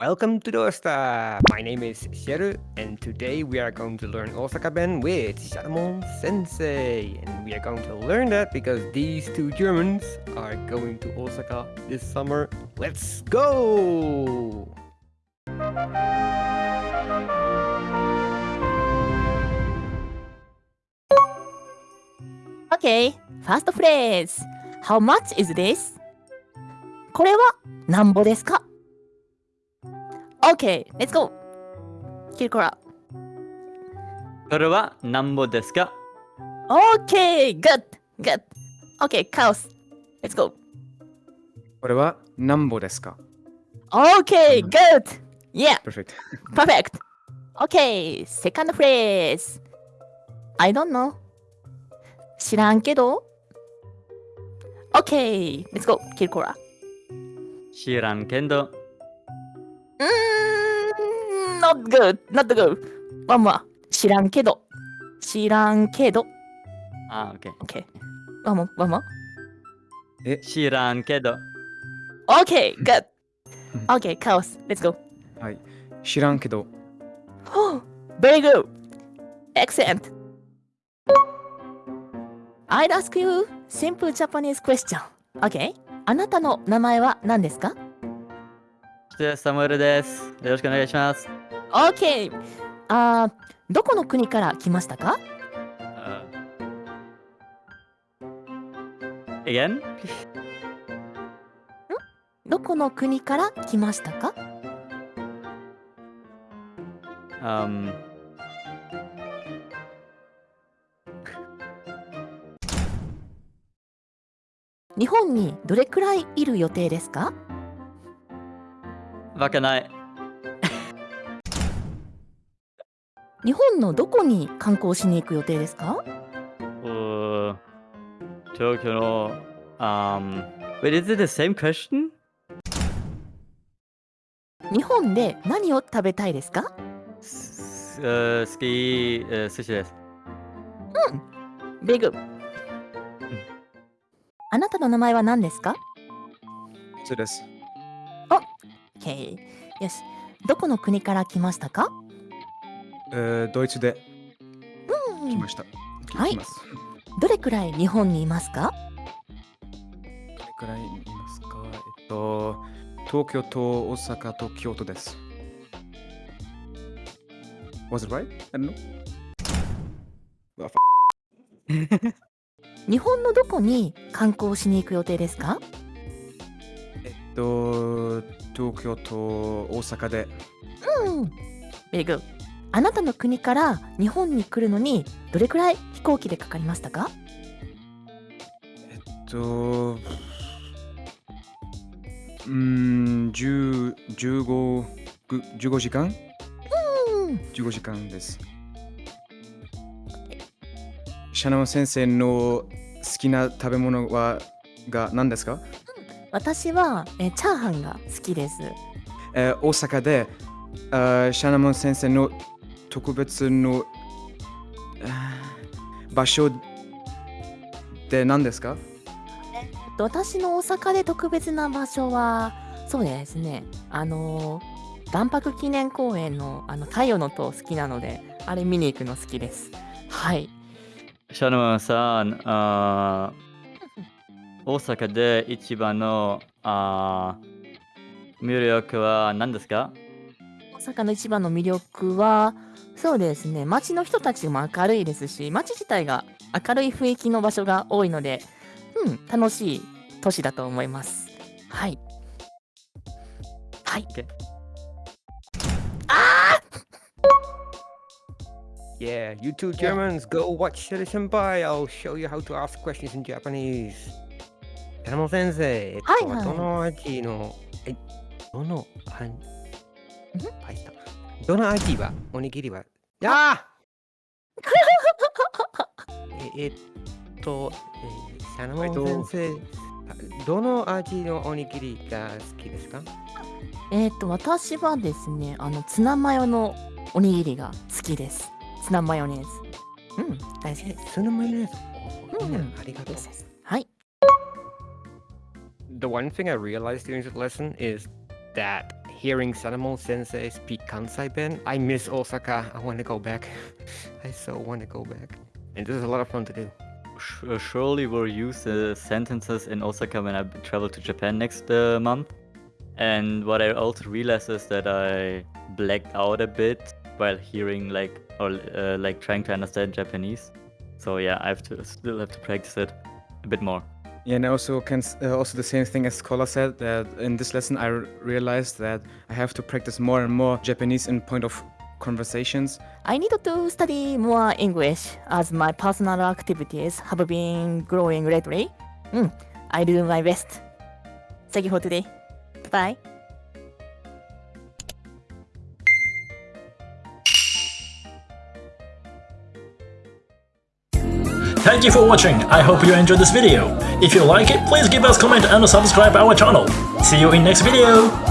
Welcome to Dosta! My name is Sheru, and today we are going to learn Osaka Ben with Sharamon Sensei. And we are going to learn that because these two Germans are going to Osaka this summer. Let's go! Okay, first phrase. How much is this? これはなんぼですか ?Okay, let's go! キルコラ。これはなんぼですか Okay, good, good. Okay, カオス。Let's go. これは何歩ですか Okay, good. Yeah, ?Perfect. perfect. Okay, second phrase. I don't know. 知らんけど ?Okay, let's go. キルコラ。知らんけど。うーん、not good, not good. One more. 知らんけど。知らんけど。あ、オッケー。Okay. One more, one more. 知らんけど。Okay, good. Okay, chaos. Let's go. はい。知らんけど、Very good. Excellent. I'll ask you simple Japanese question. Okay. あなたの名前は何ですかサムエルです。よろしくお願いします。?Okay. あーどこの国から来ましたか？あ Again? どこの国から来ましたか？Um, 日本にどれくらいいる予定ですか？わけない。日本のどこに観光しに行く予定ですか？東京の、um, wait, is it the same question? 日本で何を食べたいですか？す uh, 好き、uh, 寿司です。ベグ。あなたの名前は何ですか？そうです。?OK。よし。どこの国から来ましたか？えードイツでうん来ました。はいどれくらい日本にいますか？どれくらいいますか？えっと、東京と大阪と京都です。Was it right? I don't know. うわ 日本のどこに観光しに行く予定ですか？えっと、東京と大阪でうん。ベグ。あなたの国から日本に来るのにどれくらい飛行機でかかりましたか？えっと、うーん、10 15, ぐ15時間？うん。15時間です。シャノン先生の好きな食べ物はが何ですか、私はえチャーハンが好きです。えー大阪であーシャノン先生の特別の場所で何ですか？えっと私の大阪で特別な場所はそうですね。あのー万博記念公園のあの太陽の塔好きなのであれ見に行くの好きです。はい。シャノンさん、あー大阪で一番のあー魅力は何ですか？大阪の一番の魅力はそうですね。街の人たちも明るいですし街自体が明るい雰囲気の場所が多いのでうん楽しい都市だと思います。はい。はい。OK Yeah, you two Germans, go watch Shiri Senpai. I'll show you how to ask questions in Japanese. 山本先生、えっと、はいはいどの味の、え、どの、あん、パイスタ。どの味は、おにぎりは、あーえ、えっと、えー、シャナモン先生、どの味のおにぎりが好きですか？えっ、と私はですねあのツナマヨのおにぎりが好きです。ツナマヨネーズ。うん大好きえです、そのマヨネーズ？おいいねう。んありがとう。はい。The one thing I realized during this lesson is that hearing Sanamon sensei speak Kansai Ben. I miss Osaka. I want to go back. I so want to go back. And this is a lot of fun to do. Uh, surely we'll use the sentences in Osaka when I travel to Japan next uh, month. And what I also realized is that I blacked out a bit while hearing like or uh, like trying to understand Japanese. So yeah, I have to still have to practice it a bit more. Yeah, and also can uh, also the same thing as Scholar said that in this lesson I realized that I have to practice more and more Japanese in point of conversations. I need to study more English as my personal activities have been growing lately. Mm, I'll do my best. Thank you for today. Bye. Thank you for watching. I hope you enjoyed this video. If you like it, please give us comment and subscribe our channel. See you in next video.